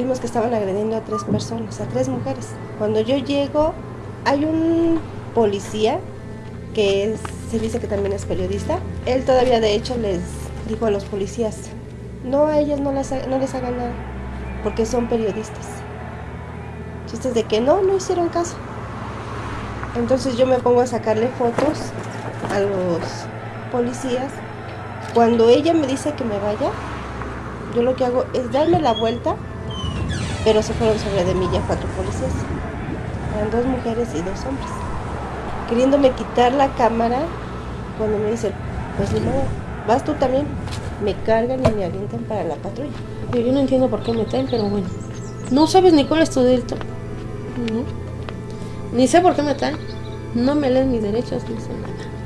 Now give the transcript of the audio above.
vimos que estaban agrediendo a tres personas, a tres mujeres. Cuando yo llego, hay un policía que se dice que también es periodista. Él todavía de hecho les dijo a los policías, no a ellas no, las, no les hagan nada, porque son periodistas. Chistes de que no, no hicieron caso. Entonces yo me pongo a sacarle fotos a los policías. Cuando ella me dice que me vaya, yo lo que hago es darme la vuelta, pero se fueron sobre de mí ya cuatro policías. Eran dos mujeres y dos hombres. Queriéndome quitar la cámara, cuando me dicen, pues ni modo, vas tú también. Me cargan y me avientan para la patrulla. Yo no entiendo por qué me traen, pero bueno. No sabes ni cuál es tu delito. No. Ni sé por qué me traen. No me leen mis derechos, ni sé nada.